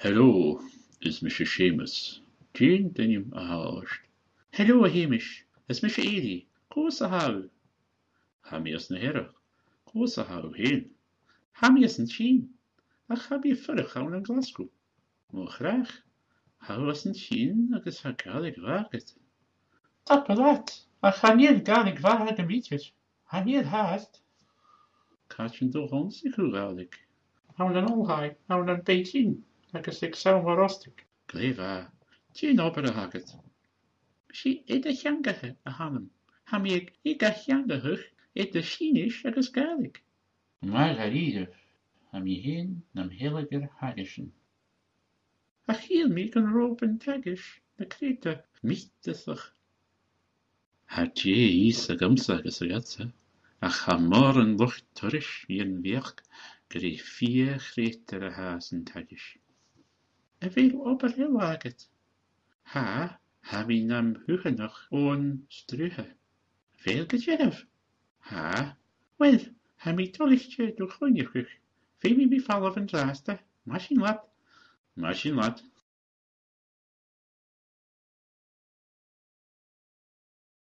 Hello, is Mr. Seamus. Jean duine a. Hello, Hamish. Is Mr. Ely. Cos a how? Hamí as na hire. Cos a how héin. Hammy is an sin. A chabí furach an an Glasgow. Mo graag. How as an sin agus ha galig waget. Tap a laat. A chaníad galig bhar an mítir. Haníad háast. Catrin do honsig chu galig. Hawn an olhaid, hawn an beitin, agus ag sawn war ostig. Gléf a. Jean ober a haget. Si id a cheangathe a hanam. Ha mi ag ag a sinis agus galig. Mar a ríidir. Ha mi héin nam heilegur hagesin. A chiel mi gan ropen tegis na krete Mítasach. Ha tje ís a gamsa agus a gatsa. A cha mar an lucht turis í an bheach gur é fi chrétar a haas an tagis. A veel ober heel aget. Ha, ha mi nam huchanach ón struhe. Veel gejef. Ha, Wel, ha mi tolichtje door groenjekuch. Veel mi mi fall van zaaste. Machine lap. mar sin lat.